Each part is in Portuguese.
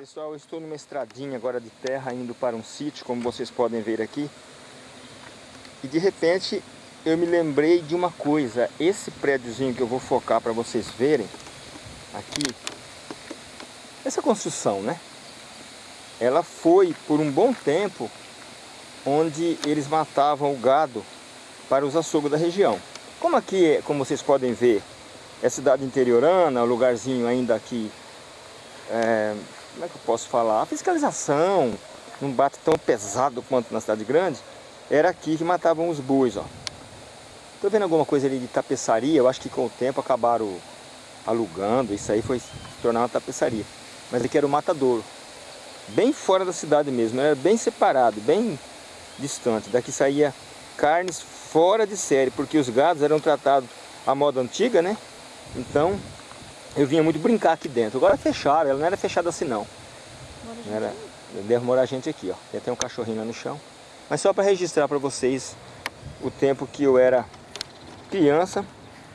Pessoal, eu estou numa estradinha agora de terra indo para um sítio, como vocês podem ver aqui. E de repente eu me lembrei de uma coisa. Esse prédiozinho que eu vou focar para vocês verem aqui, essa construção, né? Ela foi por um bom tempo onde eles matavam o gado para os açougues da região. Como aqui, como vocês podem ver, é cidade interiorana, um lugarzinho ainda aqui é, como é que eu posso falar? A fiscalização não bate tão pesado quanto na cidade grande. Era aqui que matavam os bois, ó. Tô vendo alguma coisa ali de tapeçaria, eu acho que com o tempo acabaram alugando, isso aí foi se tornar uma tapeçaria. Mas aqui era o matadouro, bem fora da cidade mesmo, era bem separado, bem distante. Daqui saía carnes fora de série, porque os gados eram tratados à moda antiga, né? Então eu vinha muito brincar aqui dentro. Agora fecharam, ela não era fechada assim não. não era, deve morar gente aqui, ó. Tem até um cachorrinho lá no chão. Mas só para registrar para vocês o tempo que eu era criança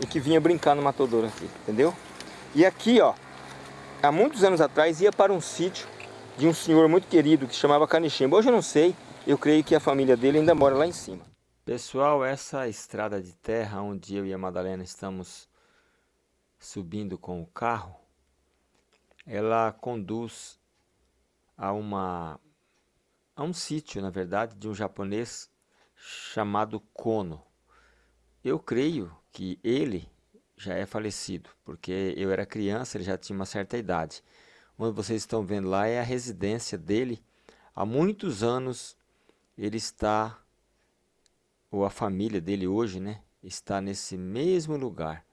e que vinha brincar no matadouro aqui, entendeu? E aqui, ó, há muitos anos atrás ia para um sítio de um senhor muito querido que chamava Caniximba. Hoje eu não sei, eu creio que a família dele ainda mora lá em cima. Pessoal, essa estrada de terra onde eu e a Madalena estamos subindo com o carro, ela conduz a uma a um sítio, na verdade, de um japonês chamado Kono. Eu creio que ele já é falecido, porque eu era criança, ele já tinha uma certa idade. Onde vocês estão vendo lá é a residência dele. Há muitos anos ele está, ou a família dele hoje, né, está nesse mesmo lugar.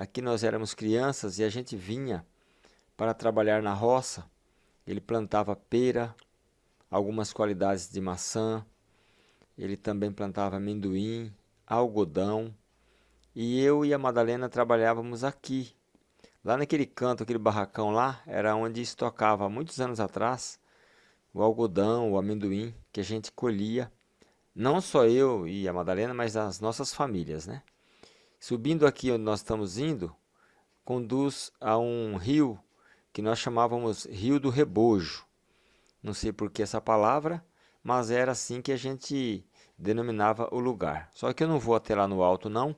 Aqui nós éramos crianças e a gente vinha para trabalhar na roça. Ele plantava pera, algumas qualidades de maçã. Ele também plantava amendoim, algodão. E eu e a Madalena trabalhávamos aqui. Lá naquele canto, aquele barracão lá, era onde estocava muitos anos atrás o algodão, o amendoim que a gente colhia. Não só eu e a Madalena, mas as nossas famílias, né? Subindo aqui onde nós estamos indo, conduz a um rio que nós chamávamos Rio do Rebojo. Não sei por que essa palavra, mas era assim que a gente denominava o lugar. Só que eu não vou até lá no alto não,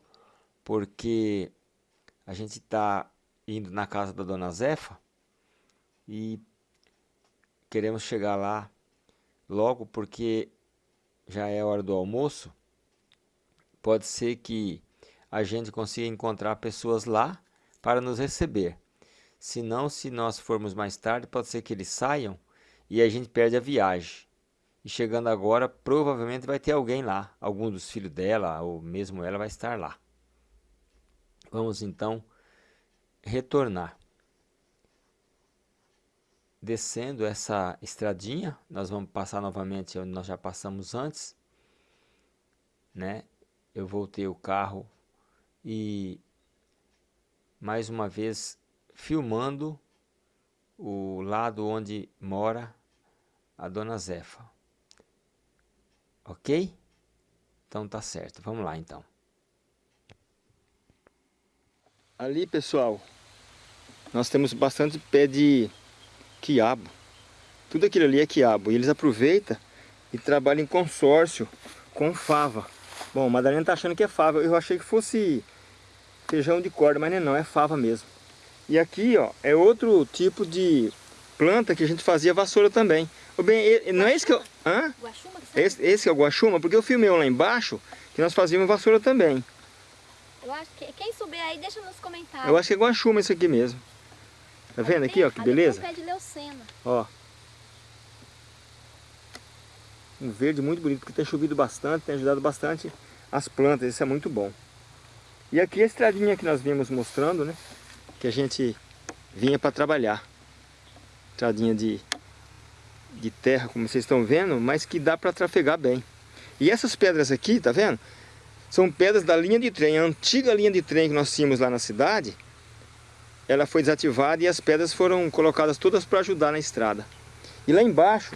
porque a gente está indo na casa da Dona Zefa e queremos chegar lá logo porque já é hora do almoço. Pode ser que a gente consiga encontrar pessoas lá para nos receber. Se não, se nós formos mais tarde, pode ser que eles saiam e a gente perde a viagem. E chegando agora, provavelmente vai ter alguém lá. Algum dos filhos dela, ou mesmo ela, vai estar lá. Vamos então retornar. Descendo essa estradinha, nós vamos passar novamente onde nós já passamos antes. Né? Eu voltei o carro e mais uma vez filmando o lado onde mora a dona Zefa. Ok? Então tá certo. Vamos lá então. Ali, pessoal, nós temos bastante pé de quiabo. Tudo aquilo ali é quiabo. E eles aproveitam e trabalham em consórcio com fava. Bom, Madalena tá achando que é fava. Eu achei que fosse feijão de corda, mas não é não, é fava mesmo. E aqui, ó, é outro tipo de planta que a gente fazia vassoura também. O bem, não é esse que eu... Hã? Guaxuma? Esse, esse é o guaxuma, porque eu filmei um lá embaixo que nós fazíamos vassoura também. Eu acho que quem souber aí, deixa nos comentários. Eu acho que é guaxuma isso aqui mesmo. Tá vendo aqui, ó, que beleza? Tem um pé de leucena. Ó. Um verde muito bonito, porque tem chovido bastante, tem ajudado bastante as plantas, isso é muito bom. E aqui a estradinha que nós vimos mostrando, né? Que a gente vinha para trabalhar. Estradinha de, de terra, como vocês estão vendo, mas que dá para trafegar bem. E essas pedras aqui, tá vendo? São pedras da linha de trem. A antiga linha de trem que nós tínhamos lá na cidade, ela foi desativada e as pedras foram colocadas todas para ajudar na estrada. E lá embaixo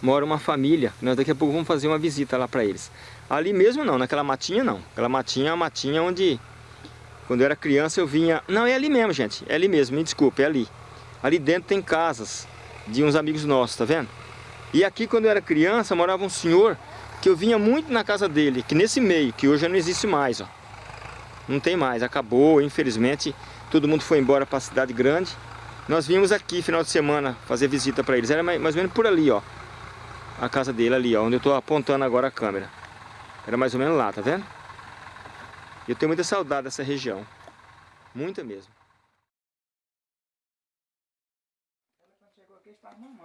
mora uma família. Nós daqui a pouco vamos fazer uma visita lá para eles. Ali mesmo não, naquela matinha não. Aquela matinha é uma matinha onde, quando eu era criança, eu vinha... Não, é ali mesmo, gente. É ali mesmo, me desculpe, é ali. ali dentro tem casas de uns amigos nossos, tá vendo? E aqui quando eu era criança morava um senhor que eu vinha muito na casa dele, que nesse meio, que hoje não existe mais, ó. Não tem mais, acabou, infelizmente, todo mundo foi embora para a cidade grande. Nós vimos aqui final de semana fazer visita para eles, era mais, mais ou menos por ali, ó. A casa dele ali, ó, onde eu tô apontando agora a câmera. Era mais ou menos lá, tá vendo? Eu tenho muita saudade dessa região. Muita mesmo.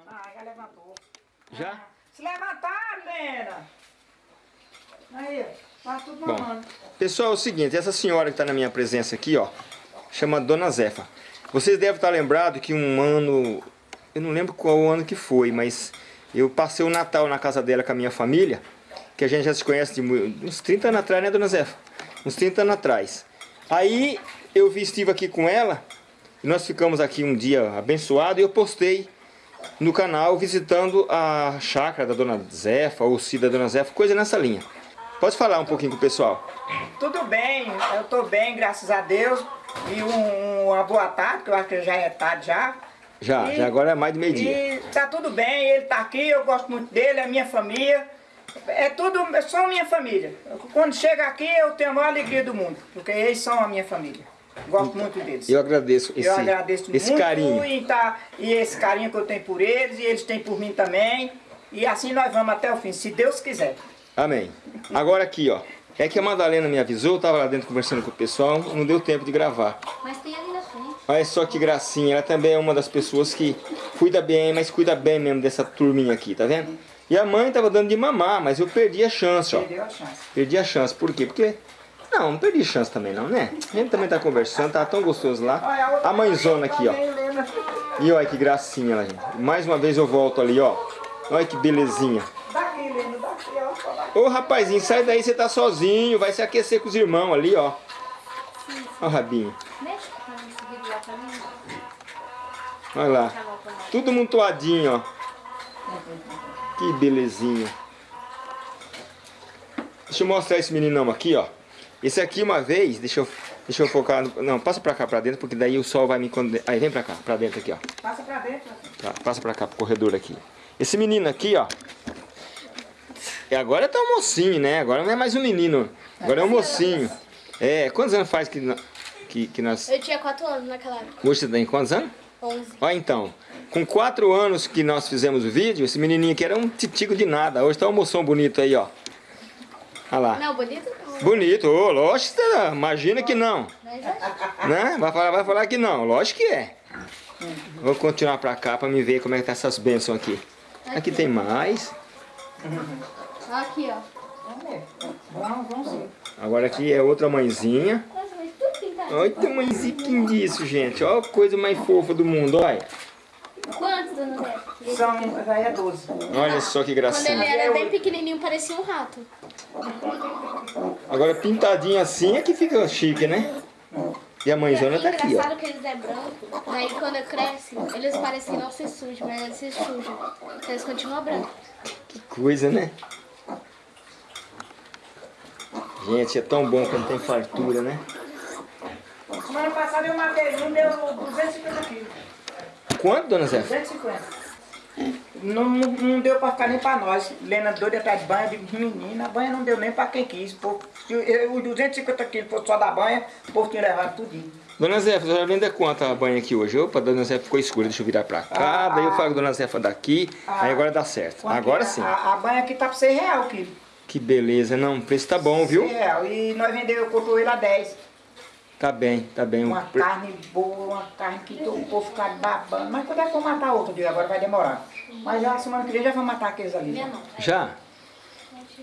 Ah, já levantou. Já? Se levantar, Lena! Aí, tá tudo Bom, mamando. pessoal, é o seguinte, essa senhora que está na minha presença aqui, ó, chama Dona Zefa. Vocês devem estar lembrados que um ano, eu não lembro qual ano que foi, mas eu passei o Natal na casa dela com a minha família, que a gente já se conhece de uns 30 anos atrás, né, Dona Zefa? Uns 30 anos atrás. Aí eu vi, estive aqui com ela, e nós ficamos aqui um dia abençoado e eu postei no canal visitando a chácara da Dona Zefa, ou se da Dona Zefa, coisa nessa linha. Pode falar um pouquinho com o pessoal? Tudo bem, eu tô bem, graças a Deus. E um- uma boa tarde, que eu acho que já é tarde já. Já, E- já agora é mais de meio-dia. E tá tudo bem, ele tá aqui, eu gosto muito dele, é minha família. É tudo, é só minha família. Quando chega aqui, eu tenho a maior alegria do mundo, porque eles são a minha família. Gosto muito deles. Eu agradeço esse, eu agradeço esse muito carinho. E, tá, e esse carinho que eu tenho por eles, e eles têm por mim também. E assim nós vamos até o fim, se Deus quiser. Amém. Agora aqui, ó. É que a Madalena me avisou, eu tava lá dentro conversando com o pessoal, não deu tempo de gravar. Mas tem ali na frente. Olha só que gracinha, ela também é uma das pessoas que cuida bem, mas cuida bem mesmo dessa turminha aqui, tá vendo? E a mãe tava dando de mamar, mas eu perdi a chance, ó. Perdeu a chance. Perdi a chance, por quê? Porque... Não, não perdi chance também não, né? A gente também tá conversando, tá tão gostoso lá. Olha, A mãezona aqui, ó. E olha que gracinha, lá, gente. Mais uma vez eu volto ali, ó. Olha que belezinha. Daqui, Helena, daqui, ó. só daqui. Ô rapazinho, sai daí, você tá sozinho, vai se aquecer com os irmãos ali, ó. Ó o rabinho. Mexe pra mim, seguir lá pra mim. Olha lá. Tudo montoadinho, ó. Que belezinha. Deixa eu mostrar esse meninão aqui, ó. Esse aqui uma vez, deixa eu, deixa eu focar. no- não, passa pra cá, pra dentro, porque daí o sol vai me condenar. Aí, vem pra cá, pra dentro aqui, ó. Passa pra dentro. Tá, passa pra cá, pro corredor aqui. Esse menino aqui, ó. E agora tá um mocinho, né? Agora não é mais um menino. Agora é um mocinho. É, quantos anos faz que, que, que nós. Eu tinha 4 anos naquela época. Hoje você tem quantos anos? 11. Ó, então. Com quatro anos que nós fizemos o vídeo, esse menininho aqui era um titigo de nada. Hoje tá um moção bonito aí, ó. Olha lá. Não, bonito não. Bonito, ô, lógico será. Imagina que não. Né? Vai falar, vai falar que não. Lógico que é. Vou continuar pra cá pra me ver como é que tá essas bênçãos aqui. Aqui tem mais. Aqui, ó. Vamos ver. Vamos. Agora aqui é outra mãezinha. Olha o tamanhozinho disso, gente. Olha a coisa mais fofa do mundo, olha. Quantos, dona Neto? São, já é 12. Olha só que Quando ele gracinha. era bem pequenininho, parecia um rato. Agora pintadinho assim é que fica chique, né? E a mãezona é tá aqui, ó. engraçado que eles é branco. Daí quando cresce, eles parecem não se sujam, mas eles se sujam. Então eles continuam brancos. Que coisa, né? Gente, é tão bom quando tem fartura, né? Semana passada eu matei um, deu 250 quilos. Quanto, dona Zé? 250. Não, não, não deu pra ficar nem pra nós. Lena doida atrás de banha, eu digo, menina, a banha não deu nem pra quem quis. Pô, se os 250 quilos fosse só da banha, o povo tinha levado tudinho. Dona Zefa, a senhora vende quanto a banha aqui hoje? Opa, dona Zefa ficou escura, deixa eu virar pra cá. Ah, daí eu ah. falo com dona Zefa daqui, aí agora dá certo. Agora é? sim. A, a banha aqui tá por 6 reais o quilo. Que beleza, não, o preço tá bom, viu? 6 reais. E nós vendemos o cotoelo a 10. Tá bem, tá bem. Uma O carne boa, uma carne que o povo fica babando. Mas quando é que eu matar outro dia? Agora vai demorar. Mas já semana que vem já vou matar aqueles ali. Minha não. Já?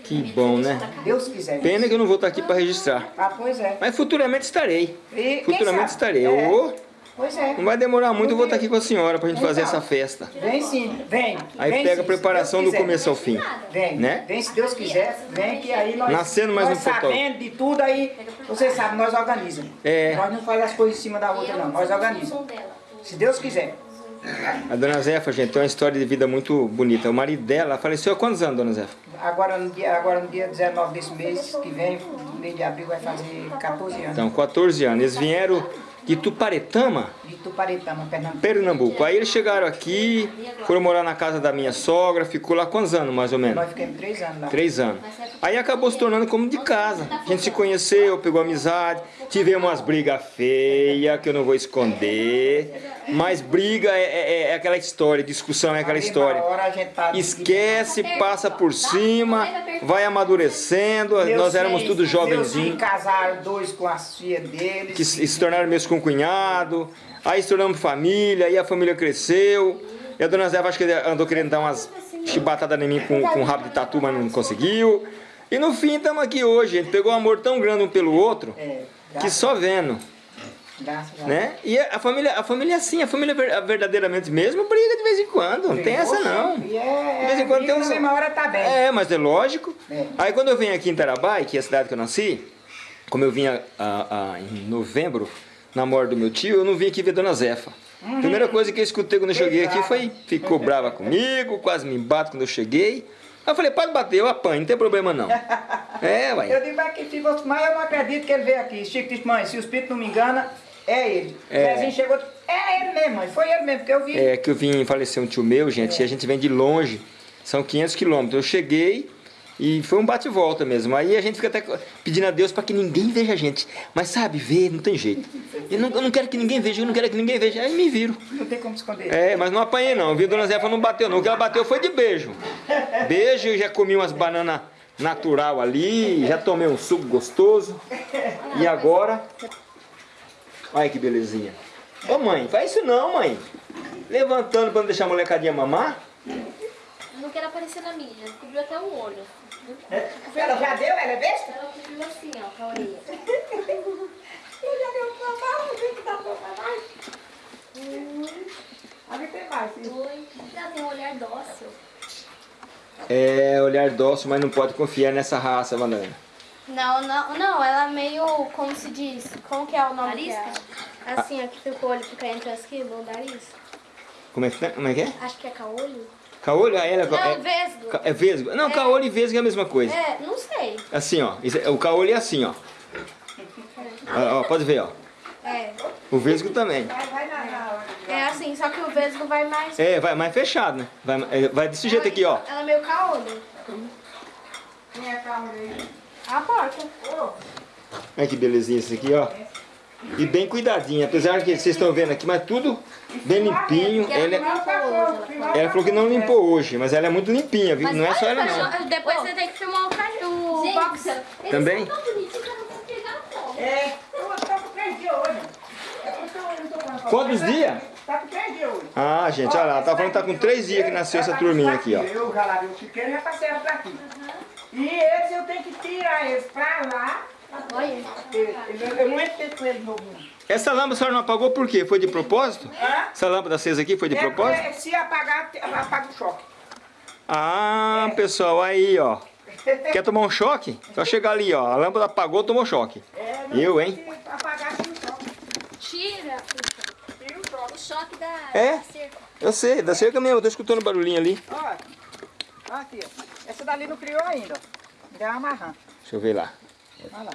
Que bom, né? Deus quiser. Pena que eu não vou estar aqui pra registrar. Ah, pois é. Mas futuramente estarei. E Futuramente estarei. É. Ô, Pois é. não vai demorar muito, eu vou estar aqui com a senhora pra gente fazer essa festa. Vem sim, vem. Aí vem pega a preparação do começo ao fim. Vem, né? vem se Deus quiser, vem que aí nós, Nascendo mais nós um fotógrafo. sabendo de tudo aí, você sabe, nós organizamos. É. Nós não fazemos as coisas em cima da outra não, nós organizamos. Se Deus quiser. A dona Zefa, gente, tem uma história de vida muito bonita. O marido dela faleceu há quantos anos, dona Zefa? Agora no dia, agora no dia 19 desse mês que vem, mês de abril, vai fazer 14 anos. Então, 14 anos. Eles vieram de Tuparetama, De Tuparetama, Pernambuco. Pernambuco. Aí eles chegaram aqui, foram morar na casa da minha sogra, ficou lá quantos anos mais ou menos? Nós ficamos três anos lá. Três anos. Aí acabou se tornando como de casa. A gente se conheceu, pegou amizade, tivemos umas brigas feias, que eu não vou esconder. Mas briga é, é- é aquela história, discussão é aquela história. a tá- Esquece, passa por cima, vai amadurecendo. Meus Nós éramos filhos- tudo jovenzinhos, casaram dois com as filhas deles. que se tornaram meus concunhados. Aí se tornamos família, aí a família cresceu. E a dona Zé acho que andou querendo dar umas chibatadas em mim com, com rabo de tatu, mas não conseguiu. E no fim estamos aqui hoje. A gente pegou um amor tão grande um pelo outro É, que só vendo, graças a né? E a família, a família é assim, a família ver- verdadeiramente mesmo briga de vez em quando. Não tem essa não. E é, De vez em quando tem uns- mesma hora tá bem. É, mas é lógico. É. Aí quando eu venho aqui em Tarabai, que é a cidade que eu nasci, como eu vinha ah, ah, em novembro, na morte do meu tio, eu não vim aqui ver Dona Zefa. Uhum. Primeira coisa que eu escutei quando eu cheguei aqui foi, ficou brava comigo, quase me bate quando eu cheguei. Aí eu falei, pode bater, eu apanho, não tem problema não. É, Eu uai. digo, mas que se você, mas eu não acredito que ele veio aqui. Chico disse, mãe, se o espírito não me engana, é ele. É. Zezinho chegou, é ele mesmo, mãe, foi ele mesmo, porque eu vi. É que eu vim falecer um tio meu, gente, e a gente vem de longe, são 500 quilômetros. Eu cheguei e foi um bate e volta mesmo. Aí a gente fica até pedindo a Deus para que ninguém veja a gente. Mas sabe, ver não tem jeito. Eu não, eu não quero que ninguém veja, eu não quero que ninguém veja. Aí me viro. Não tem como esconder. É, mas não apanhei não, viu? Dona Zefa não bateu não. O que ela bateu foi de beijo. Beijo, eu já comi umas bananas natural ali, já tomei um suco gostoso. E agora... Olha que belezinha. Ô mãe, faz isso não, mãe. Levantando pra não deixar a molecadinha mamar. Eu não quero aparecer na mídia. Cobriu até o olho. Ela já deu, ela é besta? Ela cobriu assim, ó, com a orelha. Eu já deu pra lá, não sei que dá pra mais. Ali tem mais, sim. Oi. Ela tem um olhar dócil. É, olhar dócil, mas não pode confiar nessa raça, Banana. Não, não, não, ela é meio, como se diz, como que é o nome Arisca? dela? Assim, ó, que fica o olho fica entre as quilos, o nariz. Como é que, tá? Como é, que é? Acho que é caolho. Caolho? Ah, ela Não, é, vesgo. é vesgo. Não, caolho e vesgo é a mesma coisa. É, não sei. Assim, ó. Isso é- o caolho é assim, ó. Ó, ó, Pode ver, ó. É, O vesgo também. Vai, vai na, na é assim, só que o vesgo vai mais... É, vai mais fechado, né? Vai, é, vai desse jeito aqui, ó. Ela é meio caolho. Quem é carro aí? A porta. Olha que belezinha esse aqui, ó. E bem cuidadinho, apesar que vocês estão vendo aqui, mas tudo bem limpinho. Ela, é- não limpou hoje, ela ela falou que não limpou hoje, mas ela é muito limpinha, viu? Não é só ela não. Depois você tem que filmar o, cachorro, o boxer. Também? É, eu tô com três dias hoje. Quantos? Tá com três dias hoje. Ah, gente, olha lá, tá falando que tá com três dias que nasceu essa turminha aqui, ó. Eu já o chiqueiro e já passei ela pra aqui. E eles eu tenho que tirar eles pra lá. Olha. Eu, eu não entrei com eles no mundo. Essa lâmpada a senhora não apagou por quê? Foi de propósito? Hã? Essa lâmpada acesa aqui foi de É, propósito? é, se apagar, apaga o choque. Ah, pessoal, aí, ó. Quer tomar um choque? Só chegar ali, ó. A lâmpada apagou, tomou choque. É, Eu, hein? Apagar, tira o choque. Tira o choque. o choque da, É? da cerca. Eu sei, da cerca mesmo, eu tô escutando barulhinho ali. Ó, ó aqui, ó. Essa dali não criou ainda, ó. Ainda é amarrando. Deixa eu ver lá. Olha lá.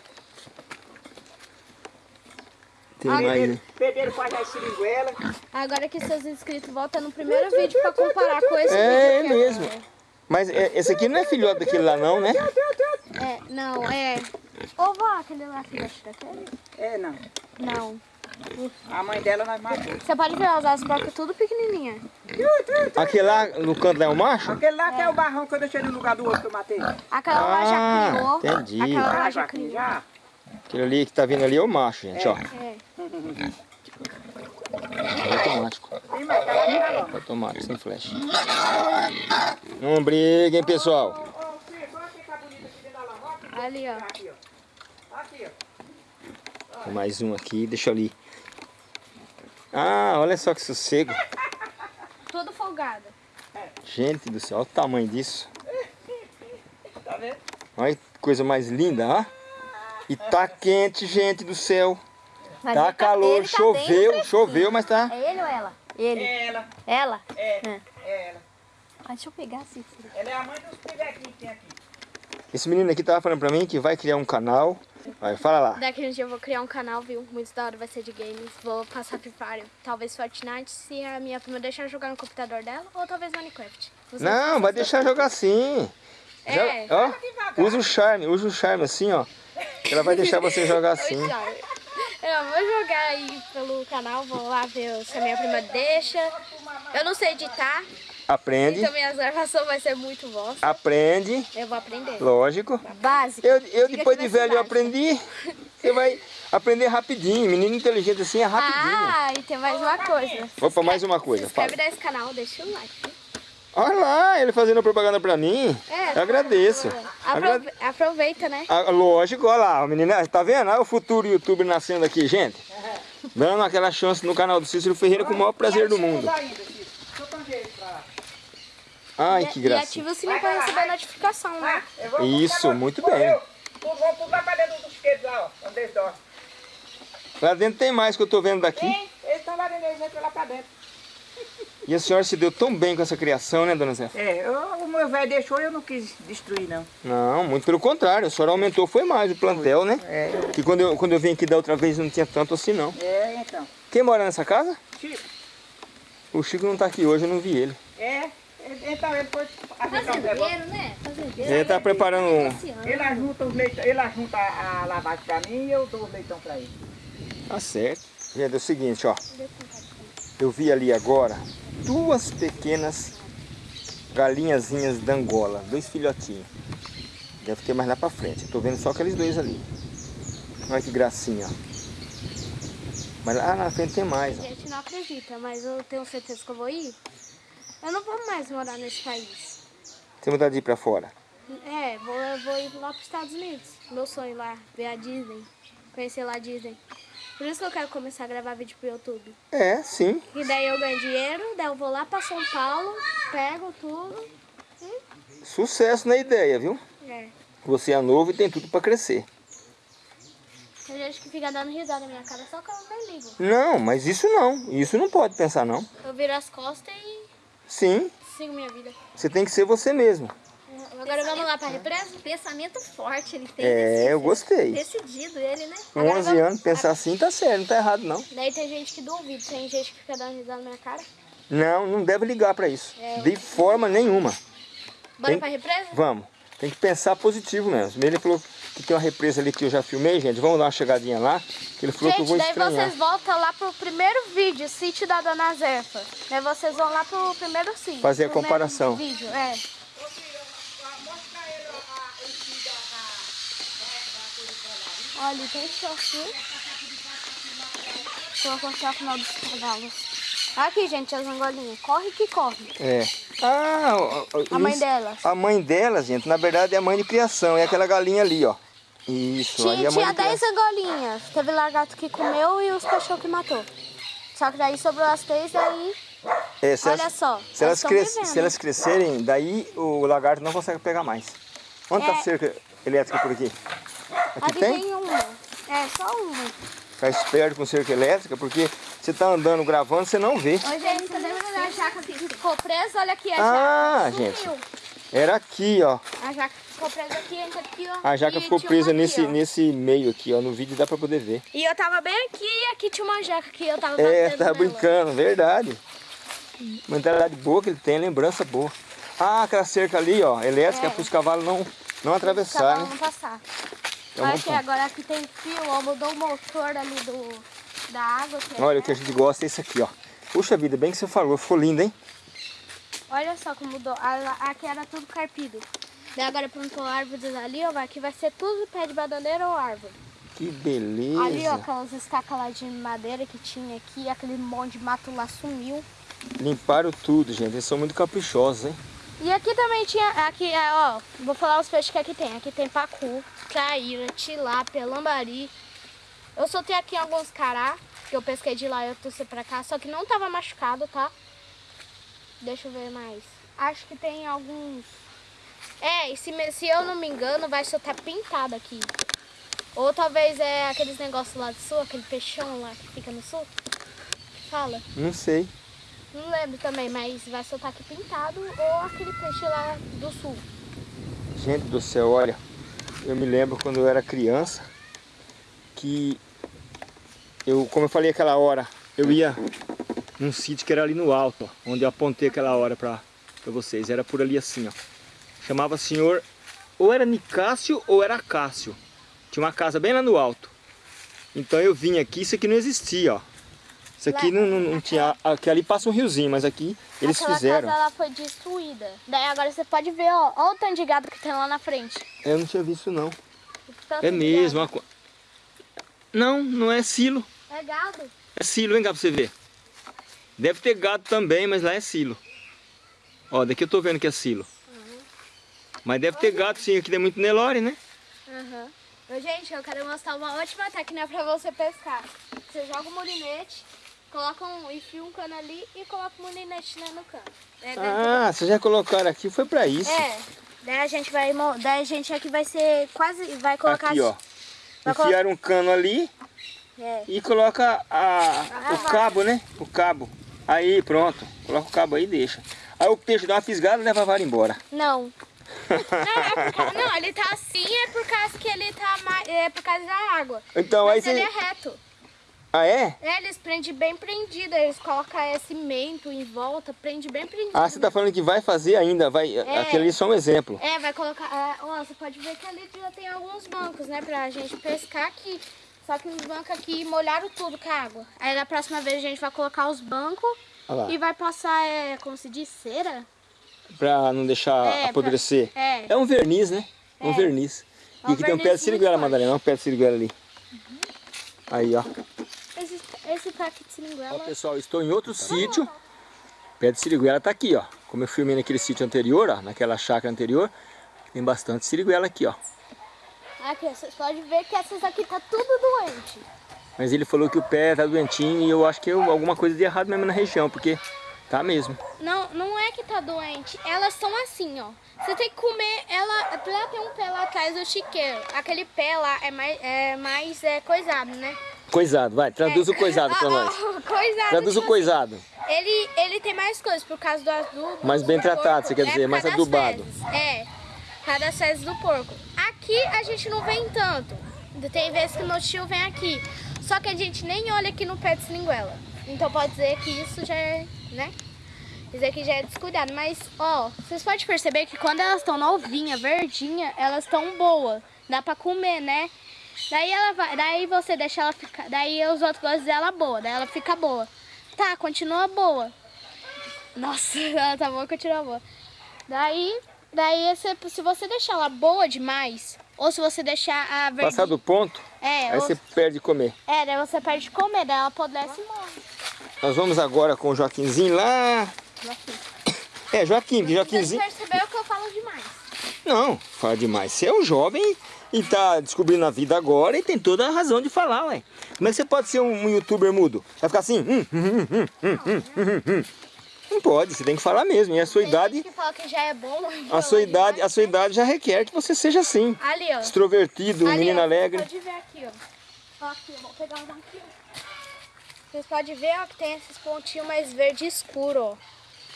Tem mais, né? Pedreiro faz as seringuelas. Agora que seus inscritos voltam no primeiro vídeo pra comparar com esse É vídeo aqui mesmo. agora. Mas é, esse aqui não é filhote daquele lá não, né? É, não, é... Ô, vó, aquele lá filhote daquele? É, não. Não. A mãe dela nós matou. Você pode ver, as as brocas tudo pequenininha. Aquele lá no canto lá é o macho? Aquele lá que é o barrão que eu deixei no lugar do outro que eu matei. Aquela lá já Ah, criou. entendi. Aquela lá Ah, já criou. já? Aquele ali que tá vindo ali é o macho, gente, ó. É. É automático. Galão. Automático, sem flash. Não briguem, pessoal. Filho, olha que tá. Ali, ó. Mais um aqui, deixa eu ali. Ah, olha só que sossego. Tudo folgada. Gente do céu, olha o tamanho disso. Tá vendo? Olha que coisa mais linda, ó. E tá quente, gente do céu. Mas Tá ele calor, tá choveu, choveu, mas tá. É ele ou ela? Ele. É ela, Ela? é, É. é ela. Ah, deixa eu pegar assim. Ela é a mãe dos pivequinhos que tem aqui. Esse menino aqui tava falando pra mim que vai criar um canal Vai, fala lá. Daqui a um dia eu vou criar um canal, viu? Muito da hora, vai ser de games. Vou passar Free Fire, talvez Fortnite, se a minha prima deixar jogar no computador dela, ou talvez Minecraft. Não vai deixar jogar sim. É. Já- ó, usa o charme, usa o charme assim, ó. Ela vai deixar você jogar assim. Eu vou jogar aí pelo canal, vou lá ver se a minha prima deixa. Eu não sei editar, Aprende, então minhas gravações vai ser muito bosta. aprende, Eu vou aprender. lógico. Básico. Eu, eu depois de velho eu aprendi. Você vai aprender rapidinho. Menino inteligente assim é rapidinho. Ah, e tem mais uma coisa. Opa, mais uma coisa. Se inscreve Fala. nesse canal, deixa o like. Olha lá, ele fazendo propaganda pra mim. É. Eu agradeço. Agra- Aprove- Aproveita, né? Ah, lógico, olha lá, o menino, tá vendo? Olha o futuro youtuber nascendo aqui, gente. Dando aquela chance no canal do Cícero Ferreira com o maior prazer do mundo. Ainda, Cícero. Deixa eu tanger ele pra lá. Ai, que E gracinha. ativa o sininho pra receber notificação, né? Vou- Isso, vou- muito vou- bem. vamos tudo lá pra dentro dos queijos lá, ó, onde eles dormem. Lá dentro tem mais que eu tô vendo daqui. Tem, eles estão lá dentro, eles entram lá pra dentro. E a senhora se deu tão bem com essa criação, né, dona Zé? É, eu- o meu velho deixou e eu não quis destruir, não. Não, muito pelo contrário. A senhora aumentou, foi mais o plantel, né? É, Que quando eu, quando eu vim aqui da outra vez não tinha tanto assim, não. é, então. Quem mora nessa casa? Chico, O Chico não tá aqui hoje, eu não vi ele. é, então ele foi ajeitar um negócio. Fazendeiro, né? Fazendeiro. Ele tá preparando um... Ele ajunta, os leitão, ele ajunta a lavagem pra mim e eu dou os leitão pra ele. Tá certo. Gente, é o seguinte, ó. Eu vi ali agora duas pequenas galinhazinhas da Angola, dois filhotinhos. Deve ter mais lá pra frente. Eu tô vendo só aqueles dois ali. Olha que gracinha, ó. Mas lá na frente tem mais, A ó. gente não acredita, mas eu tenho certeza que eu vou ir. Eu não vou mais morar nesse país. Tem vontade de ir pra fora? É, vou, eu vou ir lá para os Estados Unidos. Meu sonho lá, ver a Disney. Conhecer lá a Disney. Por isso que eu quero começar a gravar vídeo pro YouTube. É, sim. E daí eu ganho dinheiro, daí eu vou lá para São Paulo, pego tudo. Sucesso na ideia, viu? É. Você é novo e tem tudo pra crescer. Tem gente que fica dando risada na minha cara, só que eu nem ligo. Não, mas isso não. Isso não pode pensar, não. Eu viro as costas e Sim, sigo minha vida. você tem que ser você mesmo. Agora vamos lá para a represa? Pensamento forte ele tem. É, eu gostei. Decidido ele, né? Com Agora 11 vamos- anos, pensar assim tá certo, não tá errado não. Daí tem gente que duvida, tem gente que fica dando risada na minha cara. Não, não deve ligar pra isso. É. De forma nenhuma. Bora Tem- pra represa? Vamos. Tem que pensar positivo mesmo. Ele falou que tem uma represa ali que eu já filmei, gente. Vamos dar uma chegadinha lá. Que ele falou que eu Gente, vou daí estranhar. vocês voltam lá pro primeiro vídeo, sítio da Dona Zefa. Daí vocês vão lá pro primeiro sítio. Fazer a comparação. Vídeo, é. Olha, tem short. Vou cortar o final dos cavalos. Aqui, gente, as angolinhas. Corre que corre. É. Ah, A mãe delas. A mãe delas, gente, na verdade é a mãe de criação. É aquela galinha ali, ó. Isso, aí Tinha, a mãe tinha de 10 criação. angolinhas. Teve lagarto que comeu e os cachorros que matou. Só que daí sobrou as três, daí... É, Olha elas- só, Se elas, cres- se elas crescerem, daí o lagarto não consegue pegar mais. Onde tá É. a cerca elétrica por aqui? Aqui, Aqui tem? tem uma. É, só uma. Ficar esperto com cerca elétrica, porque você tá andando gravando, você não vê. Oi, gente, tá jaca que ficou presa? Olha aqui a Ah, jaca. gente. Sumiu. Era aqui, ó. A jaca ficou presa aqui, entra aqui, ó. A jaca E ficou presa nesse, aqui, ó. nesse meio aqui, ó. No vídeo dá pra poder ver. E eu tava bem aqui e aqui tinha uma jaca que eu tava É, tá nela. brincando, verdade. Mentalidade boa que ele tem, lembrança boa. Ah, aquela cerca ali, ó, elétrica, É. para os cavalos não, não atravessarem. cavalos não passar. É montão. agora aqui tem fio, ó, mudou o motor ali do, da água. é Olha, o que a gente gosta é isso aqui, ó. Puxa vida, bem que você falou, ficou lindo, hein? Olha só como mudou. Aqui era tudo carpido. Daí agora plantou árvores ali, ó. Aqui vai ser tudo pé de bananeira ou árvore. Que beleza. Ali, ó, aquelas estacas lá de madeira que tinha aqui, aquele monte de mato lá sumiu. Limparam tudo, gente. Eles são muito caprichosos, hein? E aqui também tinha, aqui, é, ó, vou falar os peixes que aqui tem. Aqui tem pacu, traíra, tilápia, lambari. Eu soltei aqui alguns cará, que eu pesquei de lá e eu trouxe pra cá, só que não tava machucado, tá? Deixa eu ver mais. Acho que tem alguns... É, e se, se eu não me engano, vai soltar pintado aqui. Ou talvez é aqueles negócios lá do sul, aquele peixão lá que fica no sul. Fala. Não sei. Não lembro também, mas vai soltar aqui pintado ou aquele peixe lá do sul. Gente do céu, olha. Eu me lembro quando eu era criança. que eu, como eu falei aquela hora, eu ia num sítio que era ali no alto, ó, onde eu apontei aquela hora para vocês. Era por ali assim, ó. Chamava senhor, ou era Nicásio ou era Cássio. Tinha uma casa bem lá no alto. Então eu vim aqui, isso aqui não existia, ó. Isso aqui não, não, não tinha. Aqui ali passa um riozinho, mas aqui eles Aquela fizeram. casa ela foi destruída. Daí agora você pode ver, ó, ó o tanto de gado que tem lá na frente. Eu não tinha visto não. É mesmo. uma Não, não é silo. É gado. É silo, vem cá pra você ver. Deve ter gado também, mas lá é silo. Ó, daqui eu tô vendo que é silo. Mas deve ter gado sim, aqui tem muito Nelore, né? Aham. Ô, Gente, eu quero mostrar uma ótima técnica pra você pescar. Você joga o molinete, coloca um, enfia um cano ali e coloca o molinete né, no cano. É, Ah, vocês já colocaram aqui, foi pra isso. É, daí a gente vai, daí a gente aqui vai ser quase, vai colocar... aqui, ó. Enfiaram um cano ali É, e coloca a, o cabo, né? O cabo. Aí, pronto. Coloca o cabo aí e deixa. Aí o peixe dá uma fisgada e leva a vara embora. não. não, é causa, não, ele tá assim é por causa que ele tá mais, é por causa da água. Então Mas aí ele você... é reto. Ah, é? É, eles prendem bem prendido, eles colocam é, cimento em volta, prende bem prendido. Ah, você tá falando que vai fazer ainda, vai... Aquele ali é só um exemplo. É, vai colocar. é, ó, você pode ver que ali já tem alguns bancos, né? Pra gente pescar aqui. Só que os bancos aqui molharam tudo com a água. Aí da próxima vez a gente vai colocar os bancos lá. e vai passar, é, como se diz, cera? Pra não deixar É, apodrecer. pra- é. É um verniz, né? Um É. verniz. É E um aqui tem um pé de siriguela. Madalena. Um pé de siriguela ali. Aí, ó. Esse, pack de Ó, seringuela. pessoal, estou em outro sítio. Pé de siriguela tá aqui, ó. Como eu filmei naquele sítio anterior, ó. Naquela chácara anterior. Tem bastante siriguela aqui, ó. Aqui, vocês podem ver que essas aqui tá tudo doente. Mas ele falou que o pé tá doentinho e eu acho que eu, alguma coisa de errado mesmo na região, porque tá mesmo. Não, não é que tá doente. Elas são assim, ó. Você tem que comer ela. Pra ela ter um pé lá atrás do chiqueiro. Aquele pé lá é mais, é mais é, coisado, né? Coisado, vai, traduz o coisado pra Ah, nós. ah, coisado. Traduz o tipo coisado. assim, Ele, ele tem mais coisas por causa do adubo. Mais bem do tratado, porco. você quer É, dizer, por mais adubado. fezes. É, das fezes do porco. Aqui a gente não vem tanto. Tem vezes que meu tio vem aqui. Só que a gente nem olha aqui no pé de seringuela. Então pode dizer que isso já é, né? Isso aqui já é descuidado. Mas, ó, vocês podem perceber que quando elas estão novinha, verdinha, elas estão boas. Dá pra comer, né? Daí ela vai, daí você deixa ela ficar, daí os outros gostam dela boa, daí ela fica boa. Tá, continua boa. Nossa, ela tá boa, continua boa. Daí, daí se, se você deixar ela boa demais, ou se você deixar a verdinha... Passar do ponto, É, aí ou- você perde de comer. é, daí você perde de comer, daí ela apodrece e morre. Nós vamos agora com o Joaquinzinho lá. É, Joaquim, Vocês Joaquinzinho. perceberam que eu falo demais. Não, fala demais. Você é um jovem e tá descobrindo a vida agora e tem toda a razão de falar, ué. Como é que você pode ser um, um youtuber mudo? Vai ficar assim? Hum, hum, hum, hum, hum, hum. Não pode, você tem que falar mesmo. E a sua Tem idade, que fala que já é bom. a sua idade, a sua idade já requer que você seja assim. Ali, ó. Extrovertido, Ali, menino ó, alegre. Você pode ver aqui, ó. Aqui, vou pegar um aqui. Vocês podem ver, ó, que tem esses pontinhos mais verde escuro, ó.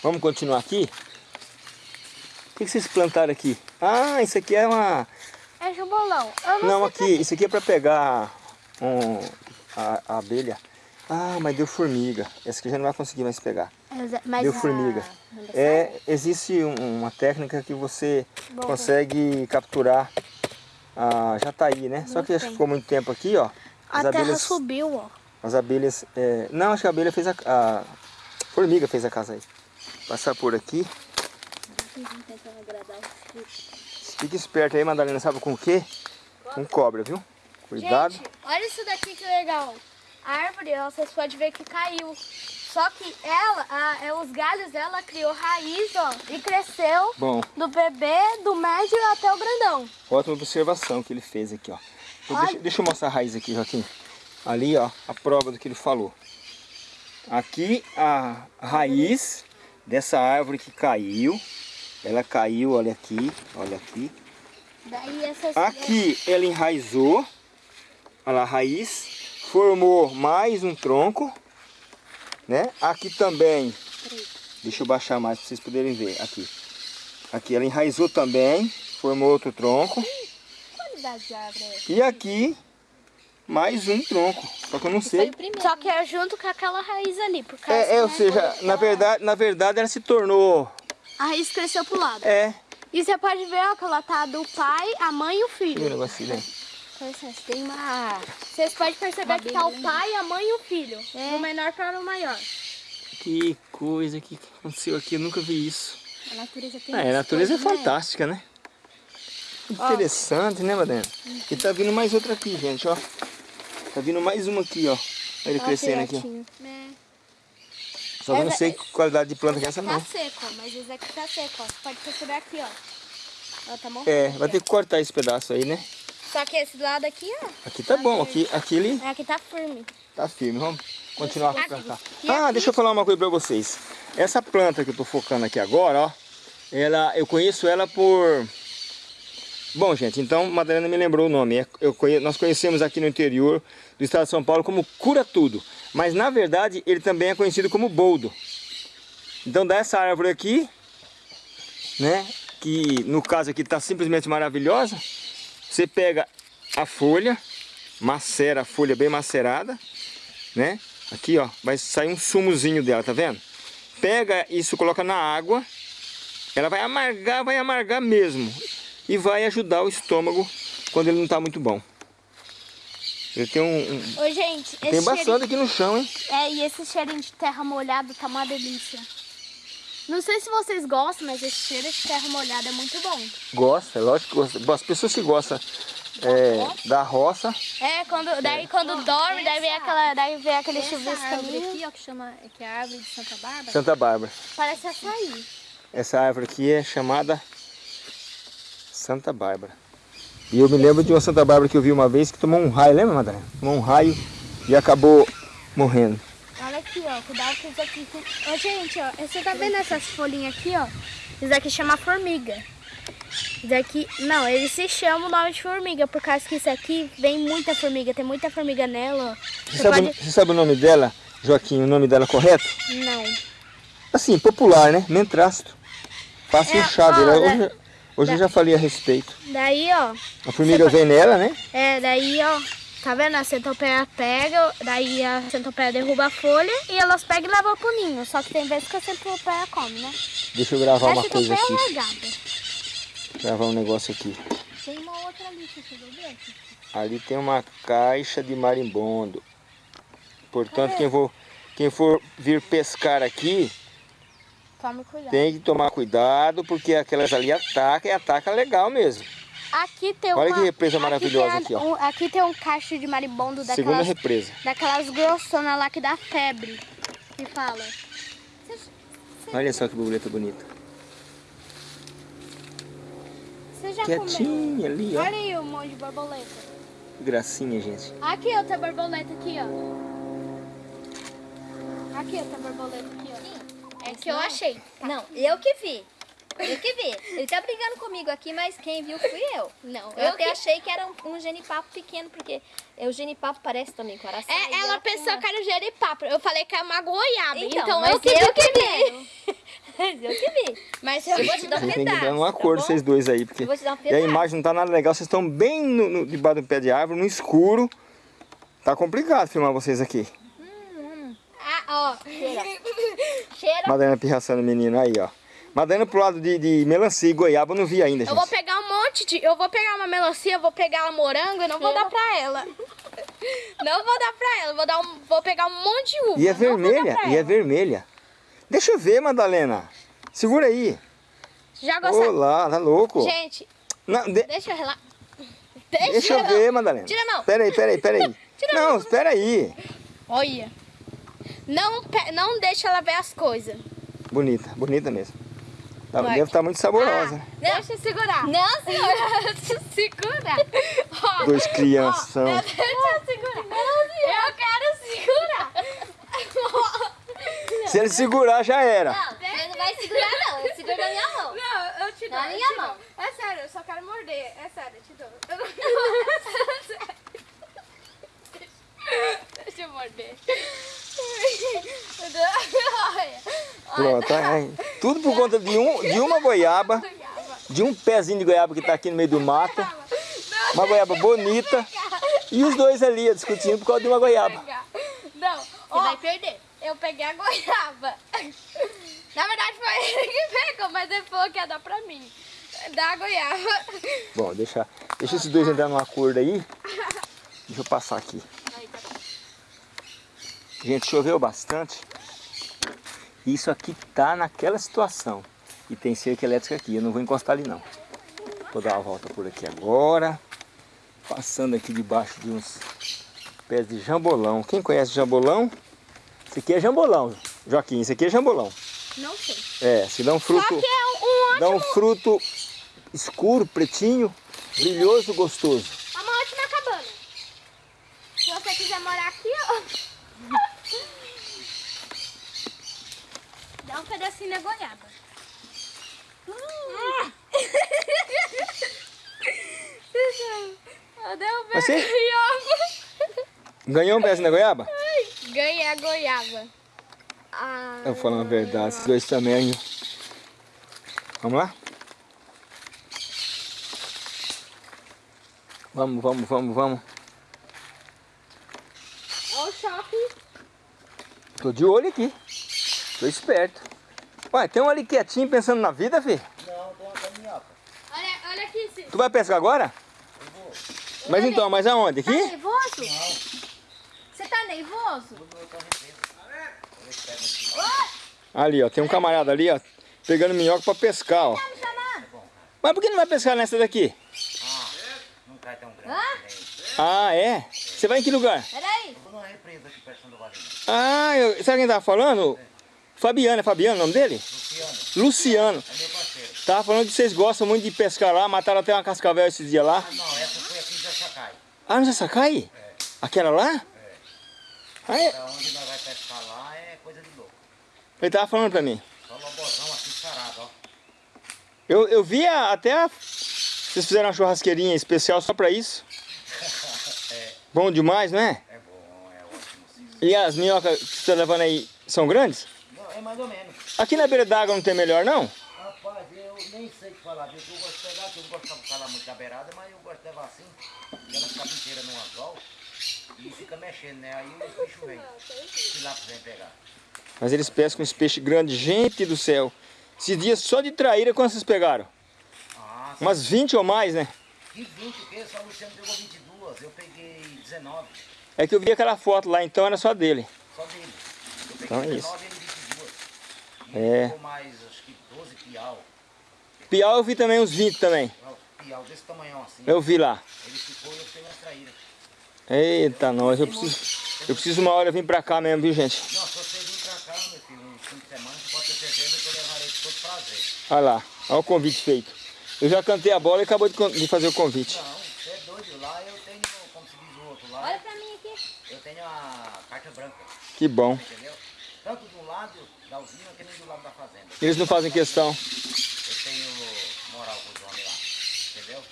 Vamos continuar aqui? O que vocês plantaram aqui? Ah, isso aqui é uma... É jubolão. Eu não, Não, aqui, isso aqui é para pegar um, a, a abelha. Ah, mas deu formiga. Essa aqui já não vai conseguir mais pegar. Mas, mas Deu a- formiga. É, existe um- uma técnica que você Bom, consegue capturar a jataí, né? Só que acho que ficou muito tempo aqui, ó. A terra abelhas, subiu, ó. as abelhas, é, não, acho que a abelha fez a, a formiga fez a casa aí. Passar por aqui. Fique esperto aí, Madalena, sabe com o quê? Com cobra, viu? Cuidado. Gente, olha isso daqui que legal. A árvore, ó, vocês podem ver que caiu. Só que ela, a- é, os galhos dela criou raiz, ó, e cresceu Bom, do bebê, do médio até o grandão. ótima observação que ele fez aqui, ó. Então. Deixa, deixa eu mostrar a raiz aqui, Joaquim. Ali, ó, a prova do que ele falou. Aqui a raiz dessa árvore que caiu. Ela caiu, olha aqui, olha aqui. Daí essas... Aqui ela enraizou. Olha lá, a raiz. Formou mais um tronco. Né? Aqui também. Deixa eu baixar mais para vocês poderem ver. Aqui. Aqui ela enraizou também. Formou outro tronco. qualidade de árvore é essa? E aqui mais um tronco. Só que eu não sei. Só que é junto com aquela raiz ali, por causa É, é, ou que seja, na verdade, na verdade ela se tornou. A raiz cresceu pro lado. É. E você pode ver, ó, que ela tá do pai, a mãe e o Deixa eu ver o filho. negocinho, né? Tem uma... Vocês podem perceber que tá o pai, a mãe e o filho. É. Do menor para o maior. Que coisa que aconteceu aqui, eu nunca vi isso. A natureza tem Ah, é, a natureza é coisas, né? fantástica, né? Interessante, né, Madena? E tá vindo mais outra aqui, gente, ó. Tá vindo mais uma aqui, ó. Olha ele crescendo aqui, ó. É. Só que eu não sei que qualidade de planta que é essa Tá não. seco, ó, mas esse aqui tá seco, ó. Você pode perceber aqui, ó. Ela tá morrendo. É, vai ter que cortar esse pedaço aí, né? Só que esse lado aqui, ó. Aqui tá bom, aqui, aqui ele Aqui tá firme. tá firme. Vamos continuar a plantar. E Ah, deixa eu falar uma coisa pra vocês. Essa planta que eu tô focando aqui agora, ó. Ela, eu conheço ela por... Bom, gente, então Madalena me lembrou o nome. É- Eu. Nós conhecemos aqui no interior do estado de São Paulo como cura tudo. Mas na verdade ele também é conhecido como boldo. Então dessa árvore aqui, né? Que no caso aqui está simplesmente maravilhosa. Você pega a folha, macera a folha bem macerada, né? Aqui, ó, vai sair um sumozinho dela, tá vendo? Pega isso, coloca na água, ela vai amargar, vai amargar mesmo. E vai ajudar o estômago quando ele não tá muito bom. Ele tem um... um- Ô, gente, tem esse bastante cheirinho... aqui no chão, hein? É, e esse cheirinho de terra molhada tá uma delícia. Não sei se vocês gostam, mas esse cheiro de terra molhada é muito bom. Gosta, lógico que gosta. As pessoas que gostam é, da roça, É, quando, daí quando dorme, daí vem, aquela, daí vem aquele chuvisco ali. aqui, ó, que chama... Que é a árvore de Santa Bárbara. Santa Bárbara. Parece açaí. Essa árvore aqui é chamada Santa Bárbara. E eu me lembro de uma Santa Bárbara que eu vi uma vez que tomou um raio, lembra, Madalena? Tomou um raio e acabou morrendo. Olha aqui, ó. Cuidado com isso aqui. Ô, gente, ó. Você tá vendo essas folhinhas aqui, ó? Isso daqui chama formiga. Isso daqui... Não, ele se chama o nome de formiga, por causa que isso aqui vem muita formiga. Tem muita formiga nela, ó. Você sabe, você sabe o nome dela, Joaquim, o nome dela correto? Não. Assim, popular, né? Mentrasto. Fácil É, inchado. ó, Hoje, da- eu já falei a respeito. Daí, ó. A formiga vem nela, né? É, daí, ó. Tá vendo? A centopeia pega, daí a centopeia derruba a folha e elas pegam e levam pro ninho. Só que tem vezes que a centopeia come, né? Deixa eu gravar a uma coisa é aqui. largada. Gravar um negócio aqui. Tem uma outra ali, você chegou ver? Ali tem uma caixa de marimbondo. Portanto, quem for, quem for vir pescar aqui, Tome cuidado. tem que tomar cuidado, porque aquelas ali atacam e ataca legal mesmo. Aqui tem Olha uma... que represa aqui maravilhosa tem a- aqui, ó. um- aqui tem um cacho de marimbondo Segunda daquelas, represa. daquelas grossonas lá que dá febre. Que fala. Olha só que borboleta bonita. Você já comeu? Quietinha ali, ó. Olha aí um monte de borboleta. Que gracinha, gente. Aqui outra borboleta aqui, ó. Aqui outra borboleta aqui, ó. É que eu achei. Não, eu que vi. Eu que vi. Ele tá brigando comigo aqui, mas quem viu fui eu. Não, Eu, eu até que... achei que era um, um genipapo pequeno, porque o genipapo parece também com araçaí. É, ela tem pensou uma- que era o jeripapo. Eu falei que é uma goiaba. Então, Então, mas eu que vi eu que vi. Mas eu que vi. Mas eu vou te dar um Vocês têm que pedaço, dar um tá acordo, bom? vocês dois aí, porque Eu vou te dar um e a pedaço. imagem não tá nada legal. Vocês estão bem no, no, debaixo do pé de árvore, no escuro. Tá complicado filmar vocês aqui. Ó. Cheira. Madalena pirraçando o menino aí, ó. Madalena pro lado de, de melancia e goiaba eu não vi ainda, Eu vou gente. pegar um monte de. Eu vou pegar uma melancia, eu vou pegar uma morango e não vou dar pra ela. Não vou dar pra ela. Vou, dar um, vou pegar um monte de uva. E é vermelha, e é vermelha. Deixa eu ver, Madalena. Segura aí. Já gostaram? Olá, tá louco? Gente, Não, de- deixa eu relaxar. deixa eu ver, Madalena. Tira a mão. Pera aí, pera aí, pera aí. Não, espera aí. Olha. Não, não deixa ela ver as coisas. Bonita, bonita mesmo. Tá-. Deve estar muito saborosa. Ah, deixa eu segurar. Não, senhora. Deixa eu segurar. Ó, Dois crianção. Deixa eu segurar. Eu quero segurar. Se ele segurar, já era. Não, você não vai segurar, não. Eu seguro na minha mão. Não, eu te dou. Na minha mão. dou. É sério, eu só quero morder. É sério, eu te dou. Eu não... Deixa eu morder. Pronto, aí. tudo por conta de, um, de uma goiaba, de um pezinho de goiaba que tá aqui no meio do mato. Uma goiaba bonita. E os dois ali, discutindo por causa de uma goiaba. Não, Você vai perder. eu peguei a goiaba. Na verdade foi ele que pegou, mas ele falou que ia dar pra mim. Dá a goiaba. Bom, deixa, deixa esses dois entrar num acordo aí. Deixa eu passar aqui. Gente, choveu bastante. Isso aqui tá naquela situação. E tem cerca elétrica aqui. Eu não vou encostar ali não. Vou dar uma volta por aqui agora. Passando aqui debaixo de uns pés de jambolão. Quem conhece jambolão? Esse aqui é jambolão, Joaquim. Esse aqui é jambolão. Não sei. É, se dá um fruto, Só que é um dá um ótimo, fruto escuro, pretinho, brilhoso, gostoso. é uma ótima cabana. Se você quiser morar aqui, ó. Dá um pedacinho da goiaba. Hum. Eu derrubei Você? a goiaba. Ganhou um pedaço da goiaba? Ganhei a goiaba. Ah, Eu vou falar uma verdade, esses dois também. Vamos lá? Vamos, vamos, vamos, vamos. Olha o shopping. Tô de olho aqui. Tô esperto. Ué, tem um ali quietinho pensando na vida, filho. Olha, olha aqui. Se... Tu vai pescar agora? Mas então, mas aonde? Tá Aqui? nervoso? Você tá nervoso? Ali, ó. Tem um camarada ali, ó. Pegando minhoca pra pescar, ó. Tá? Mas por que não vai pescar nessa daqui? Não cai tão grande. Ah, é? Você vai em que lugar? Peraí. Ah, eu, sabe quem tava falando? Fabiano, é Fabiano o nome dele? Luciano, Luciano. é meu parceiro. Tava falando que vocês gostam muito de pescar lá, mataram até uma cascavel esses dias lá. Ah, não, essa foi aqui em Jacacai. Ah, no Sassacai? Aquela lá? Ah, é? Pra onde nós vai pescar lá é coisa de louco. Ele tava falando pra mim. Só lobozão aqui sarado, ó. Eu, eu vi a- até a... Vocês fizeram uma churrasqueirinha especial só pra isso. Bom demais, não é? É bom, é ótimo sim. E as minhocas que você tá levando aí são grandes? É mais ou menos. Aqui na beira d'água não tem melhor, não? Rapaz, eu nem sei o que falar disso. Eu gosto de pegar, que eu não gosto de falar muito da beirada, mas eu gosto de levar assim. Ela fica inteira no anzol e fica mexendo, né? Aí os bichos vêm. Se lá vem pegar. Mas eles pescam esse peixe grande. Gente do céu. Esses dias só de traíra, quantos vocês pegaram? Ah, Umas 20 ou mais, né? e 20 o quê? Só o Luciano pegou 22, eu peguei 19. É que eu vi aquela foto lá, então era só dele. Só dele. Eu peguei Então é 19 e ele 22. E É. ficou mais, acho que 12 piau. Piau eu vi também uns 20 também. Piau desse tamanhão assim. Eu vi lá. Ele ficou e eu peguei as traíras. Eita, nós. Eu preciso, eu preciso uma hora vir pra cá mesmo, viu, gente? Não, se você vir pra cá, meu filho, um fim de semana, você pode ter certeza que eu levarei com todo prazer. Olha lá. Olha o convite feito. Eu já cantei a bola e acabou de, de fazer o convite. Não, você é doido. Lá eu tenho, como se diz o outro lá, Olha pra mim aqui. eu tenho a carta branca, Que bom. entendeu? Lado da usina que nem do lado da fazenda. Eles não fazem questão. Eu tenho moral com os homens lá, entendeu?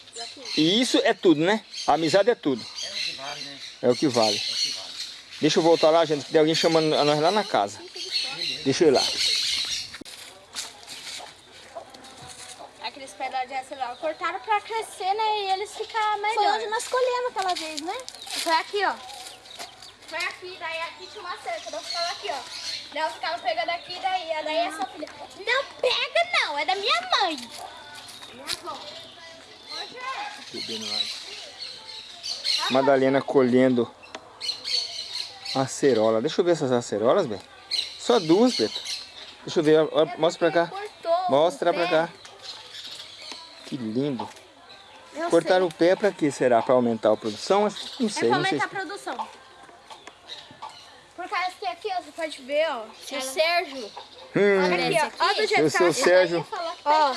E isso é tudo, né? A amizade é tudo. É o que vale, né? É o que vale. É o que vale. Deixa eu voltar lá, gente, que tem alguém chamando a nós lá na casa. Deixa eu ir lá. Aqueles pedaços de acelerado cortaram pra crescer, né? E eles ficar melhor. Foi onde nós colhemos aquela vez, né? Foi aqui, ó. Foi aqui, daí aqui tinha uma cerca. Eu ficava aqui, ó. Eu ficava pegando aqui, daí, daí essa filha. Não pega, não, é da minha mãe. Minha avó. Hoje é. Madalena colhendo acerola. Deixa eu ver essas acerolas, bem. Só duas, Beto. Deixa eu ver, ó, mostra pra cá. Mostra pra cá. Que lindo. Eu Cortar sei. o pé pra quê? Será? Pra aumentar a produção? Não É sei, pra não sei. aumentar a produção. Por causa que aqui, ó, você pode ver, ó. Se o Sérgio. Hum, Olha aqui, ó. Olha do jeito que sou o tá. Sérgio. Ó,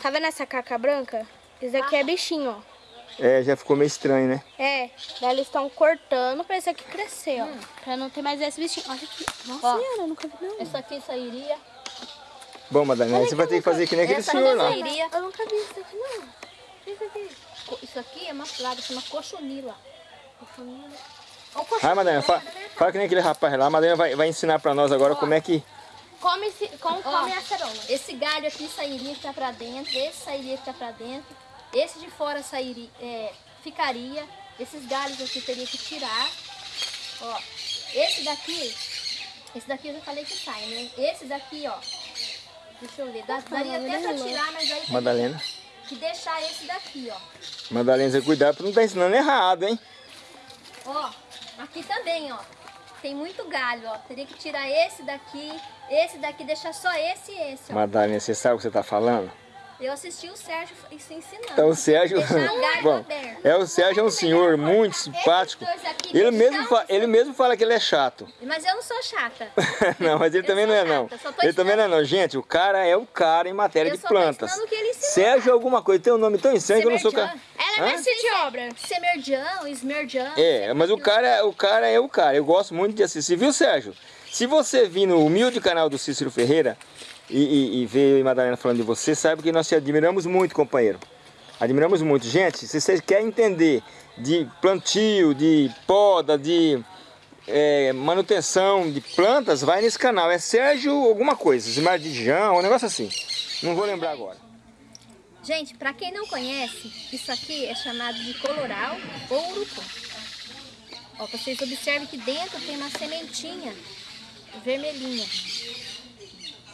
tá vendo essa caca branca? Isso aqui é bichinho, ó. É, já ficou meio estranho, né? É, daí eles estão cortando pra esse aqui crescer, ó. Pra não ter mais esse bichinho. Olha aqui. Nossa Ó. senhora, eu nunca vi não. Essa aqui sairia. Bom, Madalena, você vai ter que fazer que nem aquele senhor lá. sairia. Eu nunca vi isso aqui, não. Isso aqui. Isso aqui é uma plaga, chama cochonila. Vai, Madalena, fala, fala que nem aquele rapaz lá. A Madalena vai, vai ensinar pra nós agora como é que... Come, esse, como come a cerola. Esse galho aqui sairia que tá pra dentro, esse sairia que tá pra dentro, esse de fora sairia, é, ficaria, Esses galhos aqui teria que tirar. Ó, esse daqui, esse daqui eu já falei que sai, né? Esse daqui, ó. Deixa eu ver. Dá, daria até pra tirar, mas aí tem Madalena. que deixar esse daqui, ó. Madalena, você cuidado pra não estar ensinando errado, hein? Ó, aqui também, ó. Tem muito galho, ó. Teria que tirar esse daqui, esse daqui, deixar só esse e esse, ó. Madalena, você sabe o que você tá falando? Eu assisti o Sérgio isso ensinando. Então o Sérgio, bom, é o Sérgio é um senhor muito simpático. Ele mesmo, só fa- um- ele mesmo fala que ele é chato. Mas eu não sou chata. não, mas ele Eu também não é não. Ele também não é não. Gente, o cara é o cara em matéria Eu de plantas. Sérgio alguma coisa, tem um nome tão estranho que eu não sou... ca- Semerjan. Ela é mestre de obra. Semerjan, esmerjan. É, mas o cara, o cara é o cara. Eu gosto muito de assistir. Viu, Sérgio? Se você vir no humilde canal do Cícero Ferreira e, e, e ver eu e Madalena falando de você, sabe que nós te admiramos muito, companheiro. Admiramos muito. Gente, se você quer entender de plantio, de poda, de é, manutenção de plantas, vai nesse canal. É Sérgio alguma coisa, Esmardijão, um negócio assim. Não vou lembrar agora. Gente, pra quem não conhece, isso aqui é chamado de coloral ou urucum. Ó, vocês observem que dentro tem uma sementinha vermelhinha,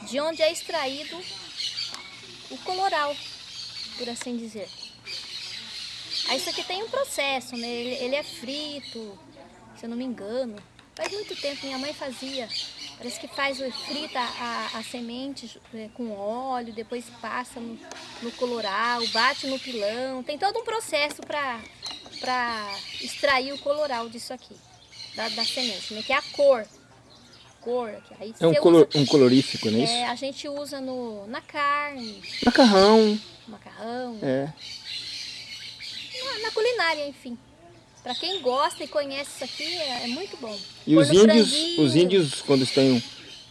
de onde é extraído o coloral, por assim dizer. Aí isso aqui tem um processo, né? Ele, ele é frito, se eu não me engano. Faz muito tempo minha mãe fazia. Parece que faz frita a, a semente é, com óleo, depois passa no, no coloral, bate no pilão. Tem todo um processo para para extrair o coloral disso aqui, da, da semente, né? Que é a cor. Cor. Aí É um, você colo- usa- um colorífico, não é isso? é, a gente usa no, na carne, Macarrão. macarrão, É. na, na culinária, enfim. Pra quem gosta e conhece isso aqui, é, é muito bom. E Pôr os índios, franguinho. os índios quando estão,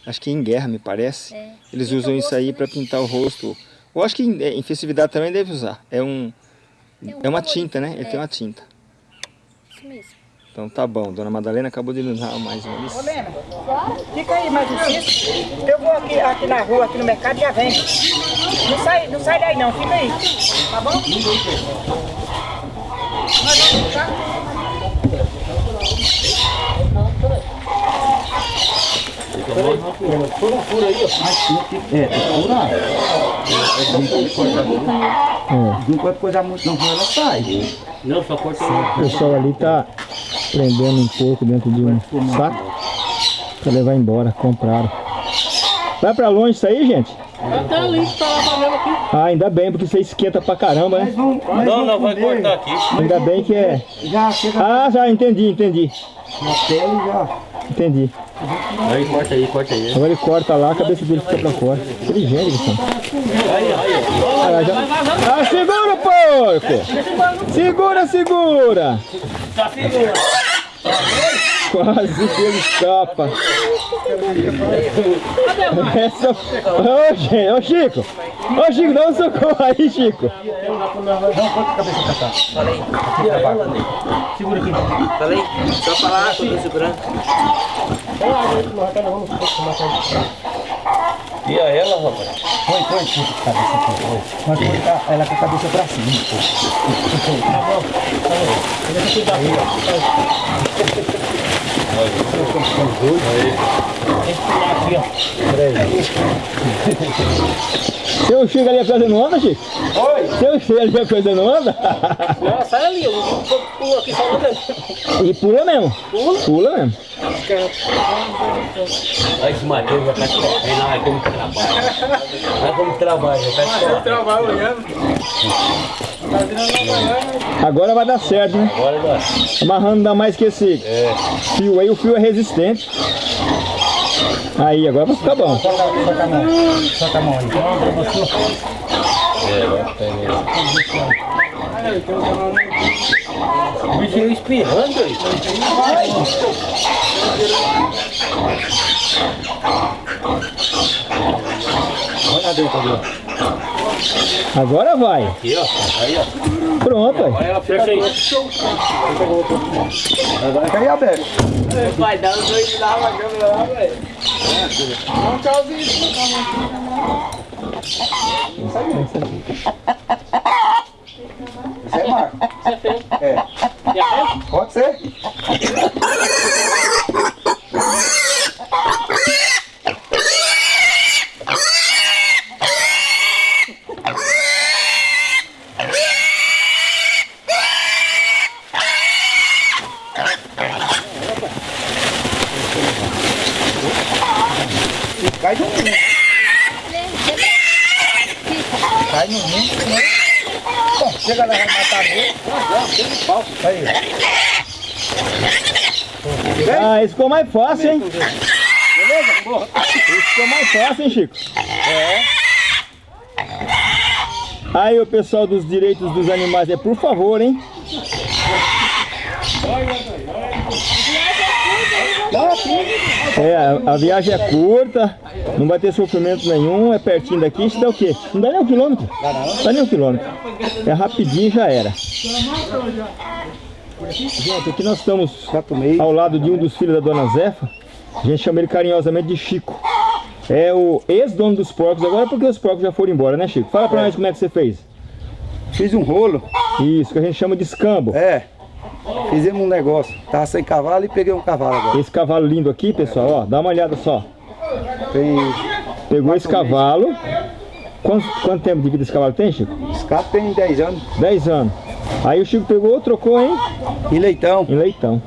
acho que em guerra, me parece, É, eles pinta usam isso rosto, aí né? para pintar o rosto. Eu acho que em, em festividade também deve usar. É um, Tem um é uma colorido. tinta, né? Ele É. tem uma tinta. Então tá bom. Dona Madalena acabou de nos dar mais uma Ô, lição. Lena, fica aí mais um pouquinho. Eu vou aqui, aqui na rua, aqui no mercado e já vem. Não sai, não sai daí não, fica aí. Tá bom? Nós vamos ficar. Não pode coisar muito não, senão ela sai. Não, só corta O pessoal ali tá prendendo um porco dentro de um saco para levar embora. Compraram. Vai pra longe isso aí, gente? Tá ali, tá lá aqui. Ah, ainda bem, porque você esquenta pra caramba, né? Mas Não, não, vai cortar aqui. Ainda bem que é. Já chega Ah, já entendi, entendi. na pele já. Entendi. Aí, corta aí, corta aí. Agora ele corta lá, a cabeça dele fica pra fora. Inteligente, Gustavo. Ah, já... ah, segura o porco! Segura, segura! Quase que ele escapa. Essa... Ô, gente, ô Chico! Ô Chico, dá um socorro aí, Chico! Falei, só falar, tô segurando. E a ela, rapaz? Põe, põe, põe a cabeça aqui. Mas tá- ela com a cabeça pra cima. pô. Seu Chico ali a coisa não anda, Chico? Oi? Seu Chico ali a coisa não anda? Não, sai ali, eu pulo aqui só andando. E pula mesmo. Pula? Pula mesmo. Olha esse Matheus já tá correndo, olha como trabalha. Olha como trabalha, já tá correndo. Agora vai dar certo, né? Bora, bora. Amarrando dá mais que esse fio aí, o fio é resistente. Aí, agora vai ficar bom. Solta, solta a mão. Solta a mão aí. É, vai O bichinho espirrando aí. Olha ali, ó. Agora vai. Aqui, ó. Aí, ó. Pronto, aí. Olha ela fecha aí. Agora tá aí aberto. Vai dar os dois lá na câmera lá, velho. Isso é Marco. É. Pode ser. Cai no mundo. Cai no mundo, né? Bom, chega lá, vai matar mesmo. Aí. Ah, esse ficou mais fácil, hein? Beleza? Esse ficou mais fácil, hein, Chico? É. Aí, o pessoal dos direitos dos animais, é por favor, hein? É, a, viagem é curta, não vai ter sofrimento nenhum, é pertinho daqui, isso dá o quê? Não dá nem um quilômetro? Dá nem um quilômetro. É rapidinho já era. Gente, aqui nós estamos ao lado de um dos filhos da dona Zefa. A gente chama ele carinhosamente de Chico. É o ex-dono dos porcos agora porque os porcos já foram embora, né Chico? Fala pra nós como é que você fez. Fiz um rolo. Isso, que a gente chama de escambo. É. Fizemos um negócio. Tava sem cavalo e peguei um cavalo agora. Esse cavalo lindo aqui, pessoal, ó, dá uma olhada só. Tem. Pegou esse cavalo. Quanto, quanto tempo de vida esse cavalo tem, Chico? Esse carro tem 10 anos. 10 anos. Aí o Chico pegou, trocou em, E leitão. em leitão.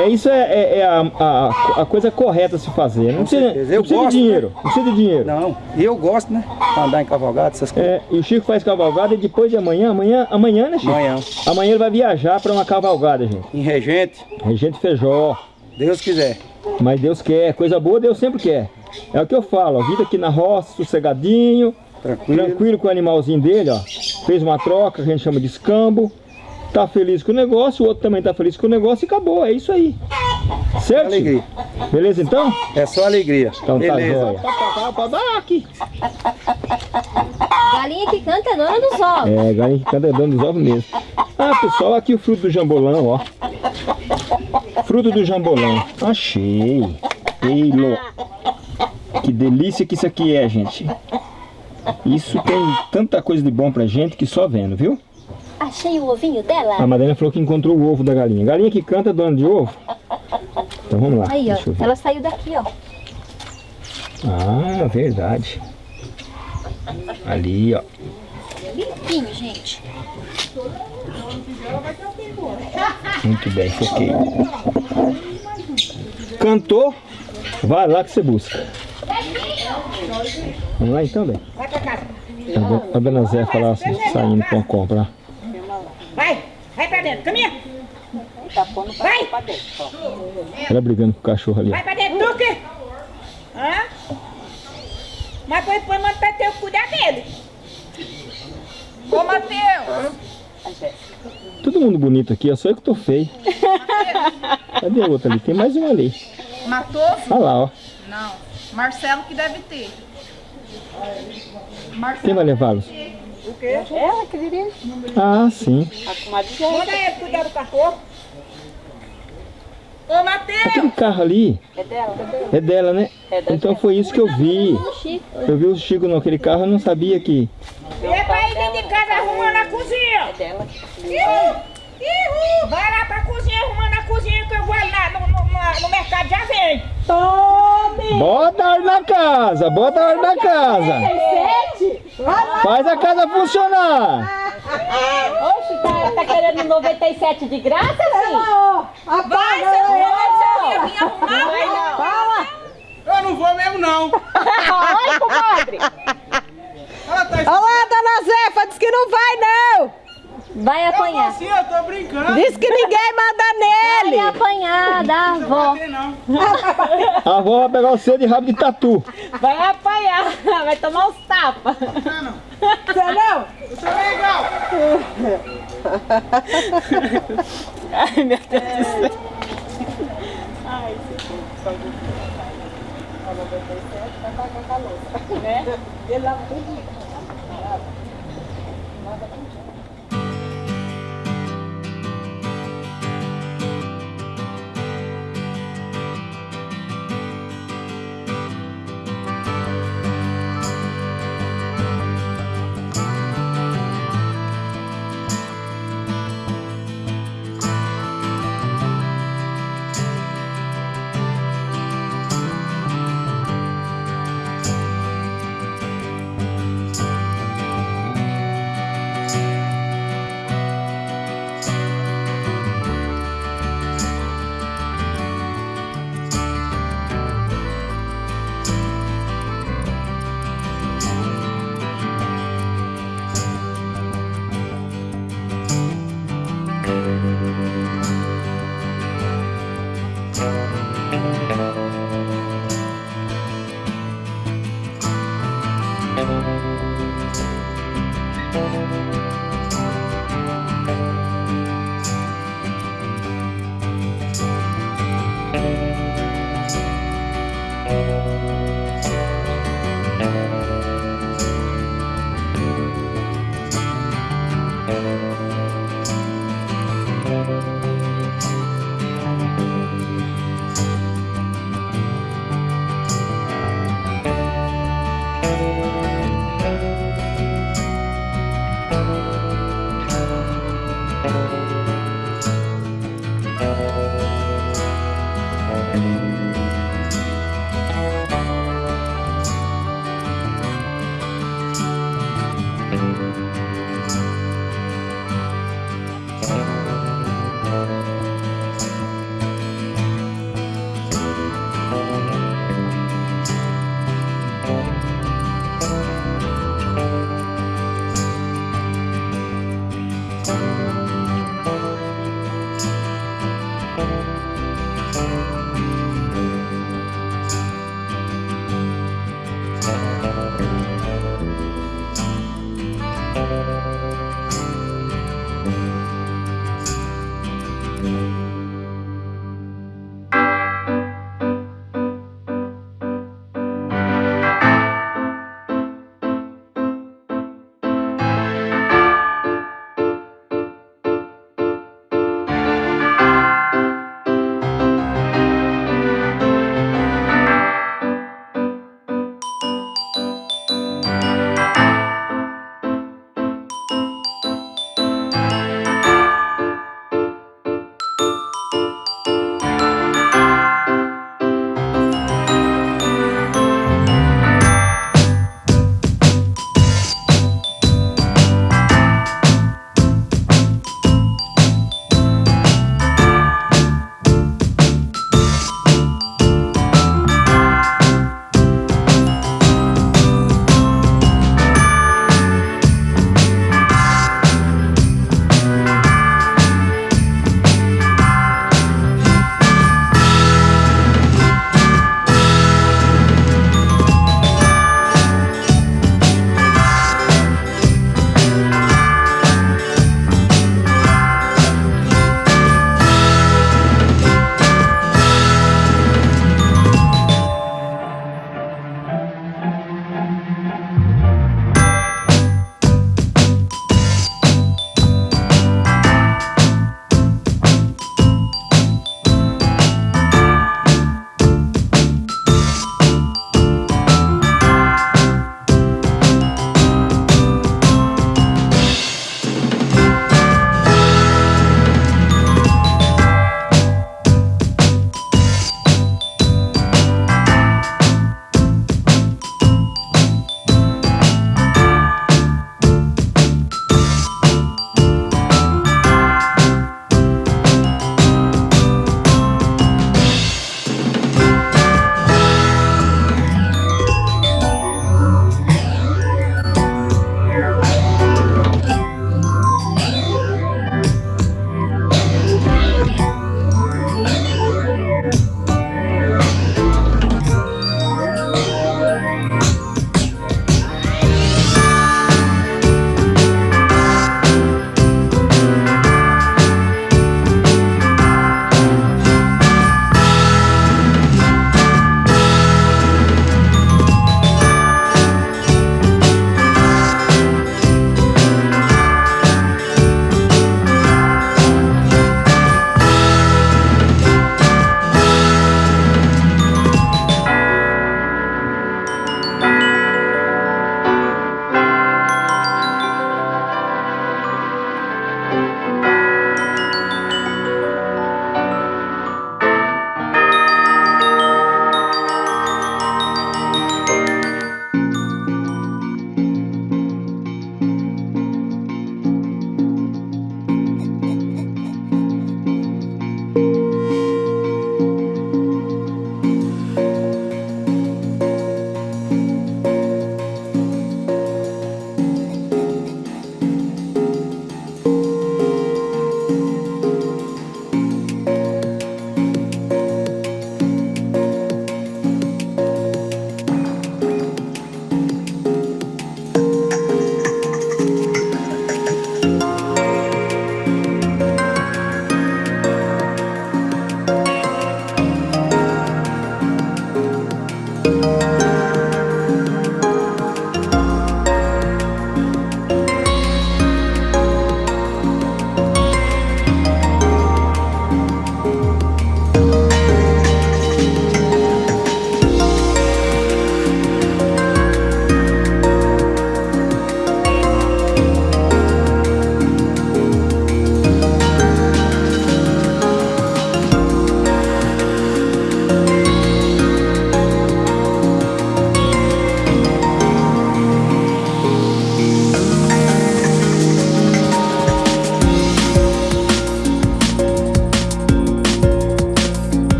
É isso é, é- é a, a, a coisa correta a se fazer. Não precisa, certeza. não precisa de gosto, dinheiro. Não precisa de dinheiro. Não. E eu gosto, né? Andar em cavalgada, essas coisas. É, e o Chico faz cavalgada e depois de amanhã, amanhã, amanhã, né, Chico? Amanhã. Amanhã ele vai viajar para uma cavalgada, gente. Em regente, Regente Feijó. Deus quiser. Mas Deus quer, coisa boa Deus sempre quer. É o que eu falo, a vida aqui na roça, sossegadinho, Tranquilo. tranquilo com o animalzinho dele, ó. Fez uma troca, que a gente chama de escambo. Tá feliz com o negócio, o outro também tá feliz com o negócio e acabou, é isso aí. Certo? Alegria. Beleza então? É só alegria. Então tá Beleza. jóia. Pode dar aqui. Galinha que canta é dona dos ovos. É, galinha que canta dando os ovos mesmo. Ah, pessoal, aqui o fruto do jambolão, ó. Fruto do jambolão. Achei. Ei. Que delícia que isso aqui é, gente. Isso tem tanta coisa de bom pra gente que só vendo, viu? Achei o ovinho dela. A Madalena falou que encontrou o ovo da galinha. Galinha que canta, dona de ovo? Então vamos lá. Aí, ó. Ela saiu daqui, ó. Ah, verdade. Ali, ó. Limpinho, gente. Muito bem, foquei. Cantou, vai lá que você busca. Vamos lá então, bem? Vai pra casa. A do- A dona Zé falar assim, saindo pra uma compra. Vai, vai pra dentro, caminha. Vai, Ela brigando com o cachorro ali. vai pra dentro, Duque. Hã? Mas manda pra ter cuidar dele. Ô, Matheus. Todo mundo bonito aqui, ó, só eu que tô feio. Cadê o outro ali? Tem mais um ali. Matoso? Olha lá, ó. Não. Marcelo que deve ter. Quem vai levá-los? Ela, querida. Ah, sim. Manda ele cuidar do cachorro. Ô, Matheus. Aquele carro ali É dela? é dela, né? Então foi isso que eu vi. Chico. Eu vi o Chico naquele carro, eu não sabia que... E é pra ir dentro de casa arrumando a cozinha. É dela. Ihu, ihu. Vai lá pra cozinha arrumando a cozinha que eu vou lá no, no- no mercado já vem. Tome. Bota a ordem na casa, bota a ordem na casa. Faz a casa funcionar. Oxe, tá, tá querendo 97 de graça, sim? Vai, você não vai vir arrumar. Vai não. Fala. Eu não vou mesmo não. Oi, comadre. Ela tá Olá, dona Zefa, diz que não vai não. Vai apanhar. Eu, assim, eu tô brincando. Diz que ninguém manda nele. Vai apanhar da avó. A avó vai pegar o cedo de rabo de tatu. Vai apanhar, vai tomar os tapas. Não, não. Você não? Você não é igual. Ai, meu Deus é. do céu. Ai, Né? Ele lava tudo. Lava tudo.